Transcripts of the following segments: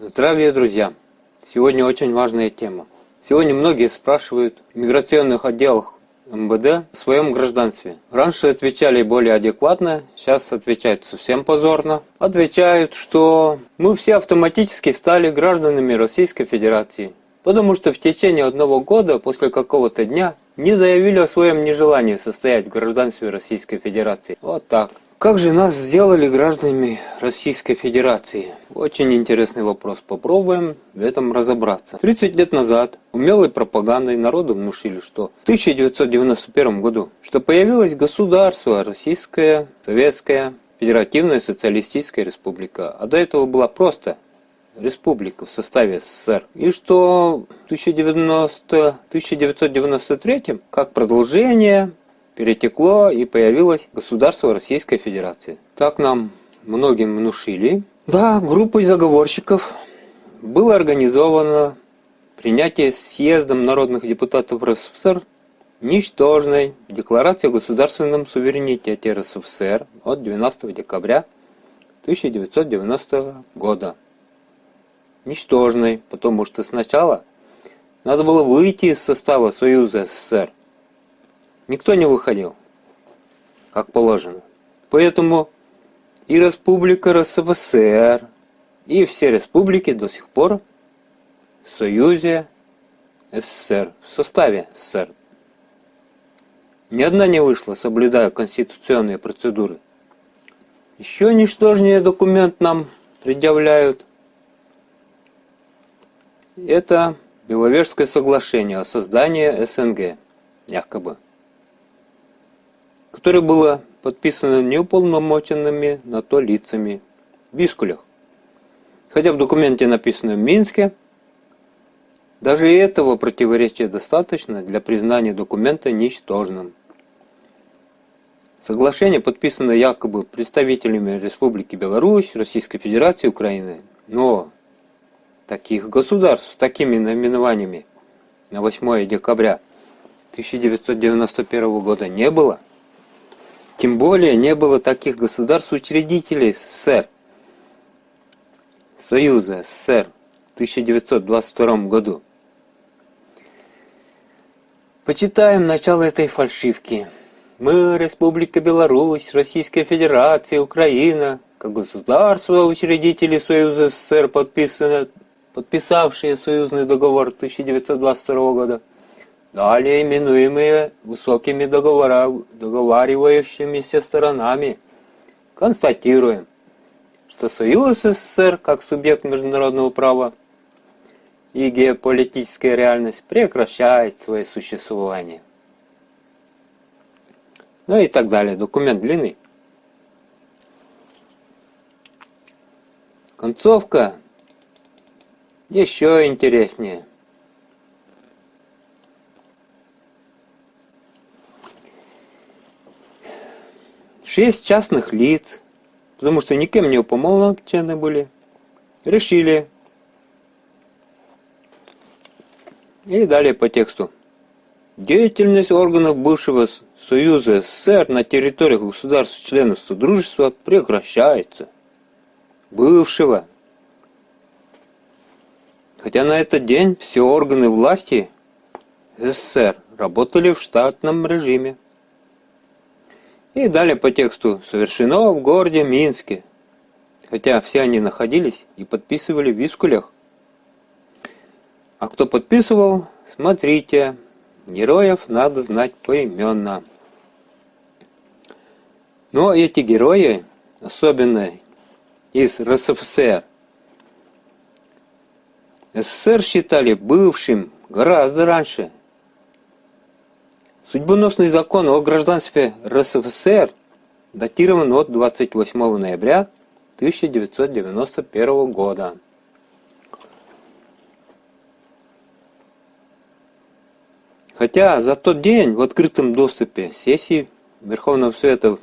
Здравия, друзья! Сегодня очень важная тема. Сегодня многие спрашивают в миграционных отделах МВД в своем гражданстве. Раньше отвечали более адекватно, сейчас отвечают совсем позорно. Отвечают, что мы все автоматически стали гражданами Российской Федерации, потому что в течение одного года после какого-то дня не заявили о своем нежелании состоять в гражданстве Российской Федерации. Вот так. Как же нас сделали гражданами Российской Федерации? Очень интересный вопрос. Попробуем в этом разобраться. 30 лет назад умелой пропагандой народу внушили, что в 1991 году, что появилось государство Российская Советская Федеративная Социалистическая Республика. А до этого была просто республика в составе СССР. И что в 1990, 1993 как продолжение перетекло и появилось государство Российской Федерации. Так нам многим внушили. Да, группой заговорщиков было организовано принятие съездом народных депутатов РСФСР ничтожной декларации о государственном суверенитете РСФСР от 12 декабря 1990 года. Ничтожной, потому что сначала надо было выйти из состава Союза СССР, никто не выходил, как положено. Поэтому и Республика РСФСР, и все республики до сих пор в Союзе СССР, в составе СССР. Ни одна не вышла, соблюдая конституционные процедуры. Еще ничтожнее документ нам предъявляют. Это Беловежское соглашение о создании СНГ, якобы которое было подписано неуполномоченными на то лицами в Бискулях. Хотя в документе написано в Минске, даже этого противоречия достаточно для признания документа ничтожным. Соглашение подписано якобы представителями Республики Беларусь, Российской Федерации, Украины, но таких государств с такими наименованиями на 8 декабря 1991 года не было – тем более не было таких государств-учредителей СССР. Союза СССР в 1922 году. Почитаем начало этой фальшивки. Мы, Республика Беларусь, Российская Федерация, Украина, как государство, учредители Союза СССР, подписавшие союзный договор 1922 года, далее именуемые высокими договаривающимися сторонами, констатируем, что Союз СССР как субъект международного права и геополитическая реальность прекращает свое существование. Ну и так далее. Документ длинный. Концовка еще интереснее. Шесть частных лиц, потому что никем не уполномочены были, решили. И далее по тексту. Деятельность органов бывшего Союза СССР на территориях государств-членов Содружества прекращается. Бывшего. Хотя на этот день все органы власти СССР работали в штатном режиме. И далее по тексту «Совершено в городе Минске», хотя все они находились и подписывали в Вискулях. А кто подписывал, смотрите, героев надо знать поименно. Но эти герои, особенно из РСФСР, СССР считали бывшим гораздо раньше – Судьбоносный закон о гражданстве РСФСР датирован от 28 ноября 1991 года. Хотя за тот день в открытом доступе сессии Верховного Совета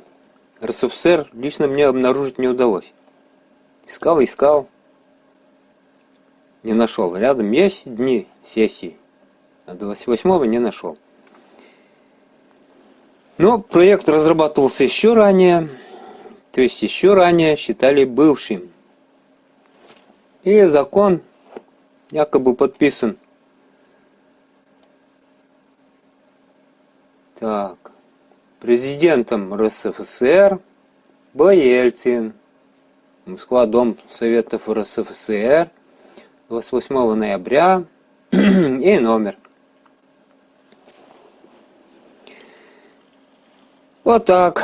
РСФСР лично мне обнаружить не удалось. Искал, искал, не нашел. Рядом есть дни сессии, а 28 не нашел. Но проект разрабатывался еще ранее, то есть еще ранее считали бывшим. И закон якобы подписан. Так. Президентом РСФСР Б. Ельцин. Москва, Дом Советов РСФСР. 28 ноября. И номер. Вот так.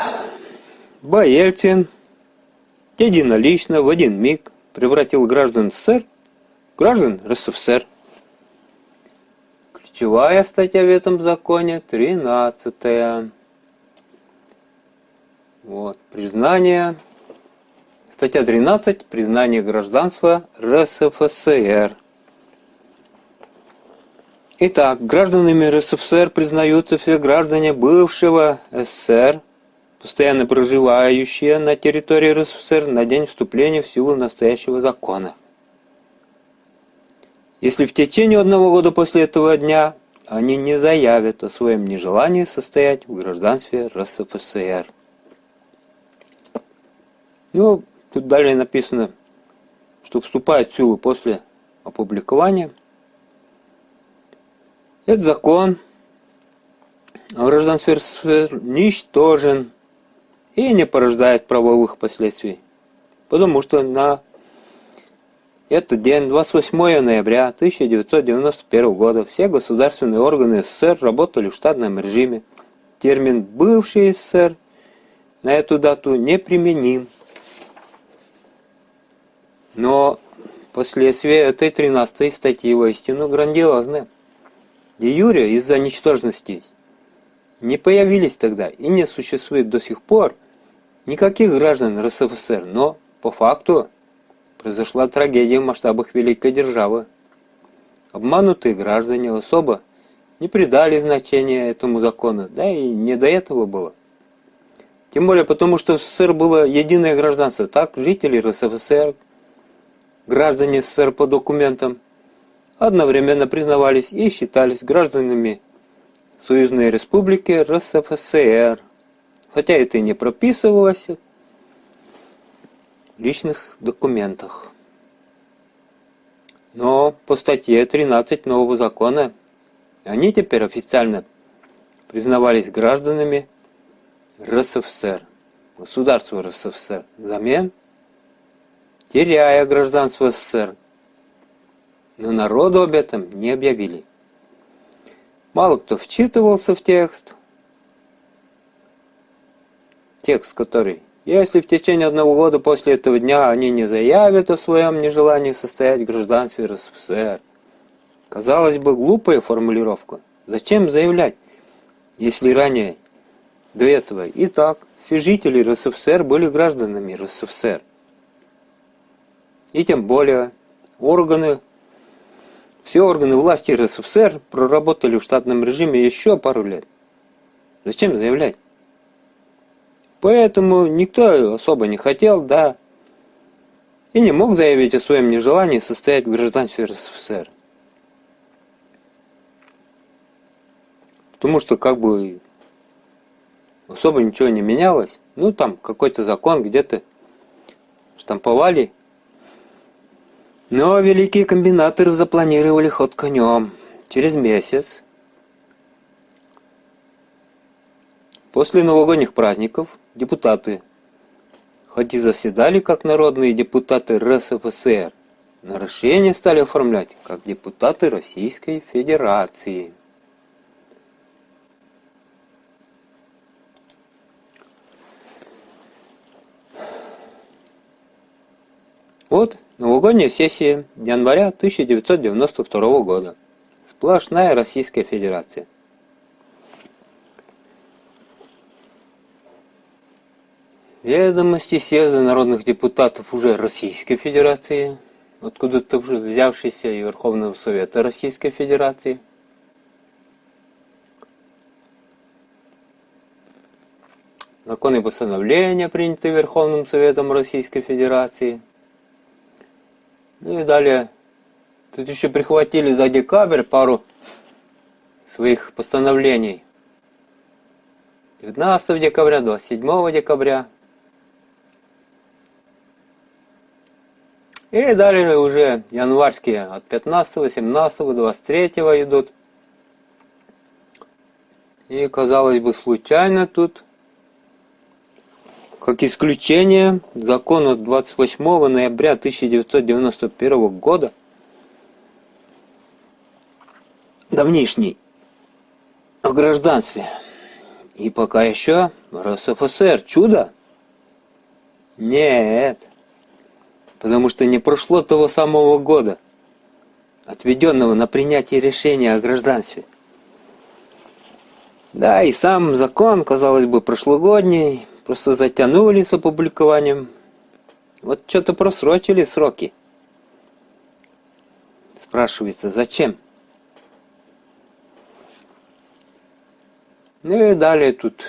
Б. Ельцин единолично в один миг превратил граждан СССР в граждан РСФСР. Ключевая статья в этом законе 13. -я. Вот, признание. Статья 13. Признание гражданства РСФСР. Итак, гражданами РСФСР признаются все граждане бывшего СССР, постоянно проживающие на территории РСФСР на день вступления в силу настоящего закона. Если в течение одного года после этого дня они не заявят о своем нежелании состоять в гражданстве РСФСР. Ну, тут далее написано, что вступает в силу после опубликования – этот закон о гражданстве РСФСР ничтожен и не порождает правовых последствий, потому что на этот день, 28 ноября 1991 года, все государственные органы СССР работали в штатном режиме. Термин «бывший СССР» на эту дату неприменим. Но последствия этой 13 статьи воистину грандиозны. Де юре из-за ничтожности не появились тогда и не существует до сих пор никаких граждан РСФСР, но по факту произошла трагедия в масштабах великой державы. Обманутые граждане особо не придали значения этому закону, да и не до этого было. Тем более потому, что в СССР было единое гражданство. Так, жители РСФСР, граждане СССР по документам – одновременно признавались и считались гражданами Союзной Республики РСФСР, хотя это и не прописывалось в личных документах. Но по статье 13 нового закона они теперь официально признавались гражданами РСФСР, государства РСФСР, взамен теряя гражданство СССР но народу об этом не объявили. Мало кто вчитывался в текст. Текст, который если в течение одного года после этого дня они не заявят о своем нежелании состоять в гражданстве РСФСР. Казалось бы, глупая формулировка. Зачем заявлять, если ранее до этого и так все жители РСФСР были гражданами РСФСР. И тем более органы все органы власти РСФСР проработали в штатном режиме еще пару лет. Зачем заявлять? Поэтому никто особо не хотел, да, и не мог заявить о своем нежелании состоять в гражданстве РСФСР. Потому что как бы особо ничего не менялось. Ну там какой-то закон где-то штамповали но великие комбинаторы запланировали ход конем. Через месяц, после новогодних праздников, депутаты хоть и заседали как народные депутаты РСФСР, но решения стали оформлять как депутаты Российской Федерации. Вот Новогодняя сессия января 1992 года. Сплошная Российская Федерация. Ведомости съезда народных депутатов уже Российской Федерации, откуда-то уже взявшийся и Верховного Совета Российской Федерации. Законы и постановления, принятые Верховным Советом Российской Федерации – ну и далее, тут еще прихватили за декабрь пару своих постановлений. 19 декабря, 27 декабря. И далее уже январские от 15, 17, 23 идут. И казалось бы случайно тут, как исключение, закон от 28 ноября 1991 года, давнишний, о гражданстве. И пока еще РСФСР. Чудо? Нет потому что не прошло того самого года, отведенного на принятие решения о гражданстве. Да, и сам закон, казалось бы, прошлогодний, просто затянули с опубликованием. Вот что-то просрочили сроки. Спрашивается, зачем? Ну и далее тут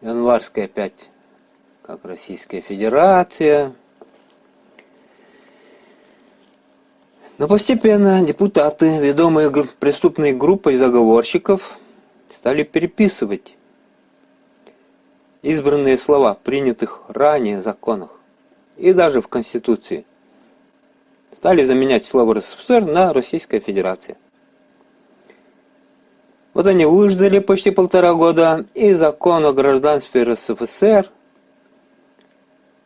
январская опять, как Российская Федерация, Но постепенно депутаты, ведомые преступной группой заговорщиков, стали переписывать избранные слова, принятых ранее законах и даже в Конституции. Стали заменять слово РСФСР на Российская Федерация. Вот они выждали почти полтора года, и закон о гражданстве РСФСР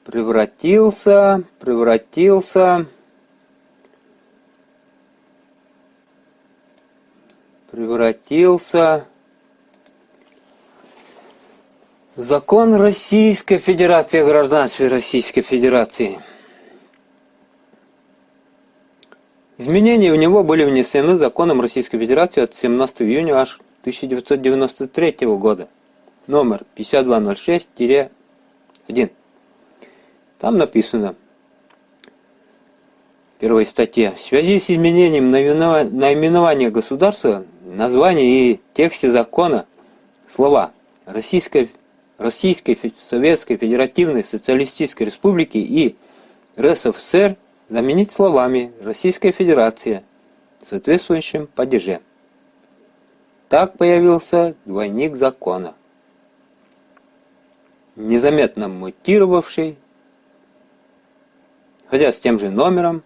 превратился, превратился превратился закон Российской Федерации о гражданстве Российской Федерации. Изменения в него были внесены законом Российской Федерации от 17 июня аж 1993 года, номер 5206-1. Там написано – первой статье. В связи с изменением наименования государства, названия и тексте закона слова Российской, Российской Советской Федеративной Социалистической Республики и РСФСР заменить словами Российская Федерация в соответствующем падеже. Так появился двойник закона, незаметно мутировавший, хотя с тем же номером,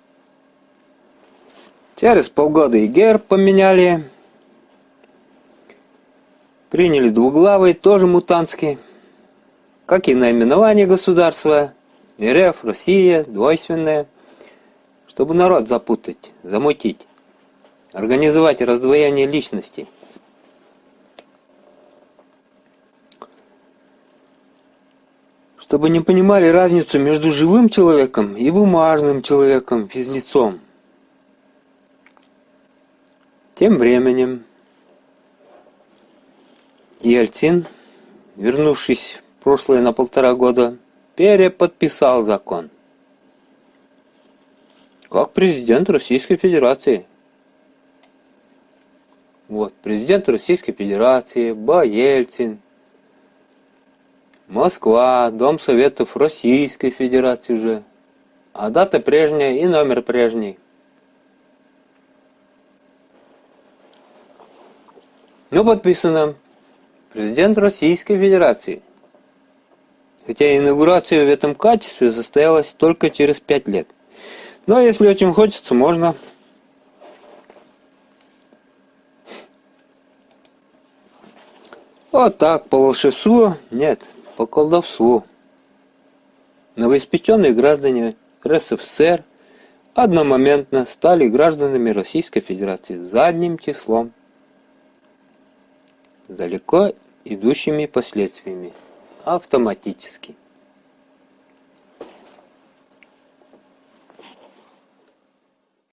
Через полгода и герб поменяли. Приняли двуглавый, тоже мутантский. Как и наименование государства. РФ, Россия, двойственное. Чтобы народ запутать, замутить. Организовать раздвоение личности. Чтобы не понимали разницу между живым человеком и бумажным человеком, физлицом. Тем временем Ельцин, вернувшись в прошлое на полтора года, переподписал закон. Как президент Российской Федерации. Вот, президент Российской Федерации, Ба Ельцин, Москва, Дом Советов Российской Федерации уже. А дата прежняя и номер прежний. Но подписано президент Российской Федерации. Хотя инаугурация в этом качестве состоялась только через пять лет. Но если очень хочется, можно Вот так, по волшебству, нет, по колдовству. Новоиспеченные граждане РСФСР одномоментно стали гражданами Российской Федерации задним числом далеко идущими последствиями автоматически.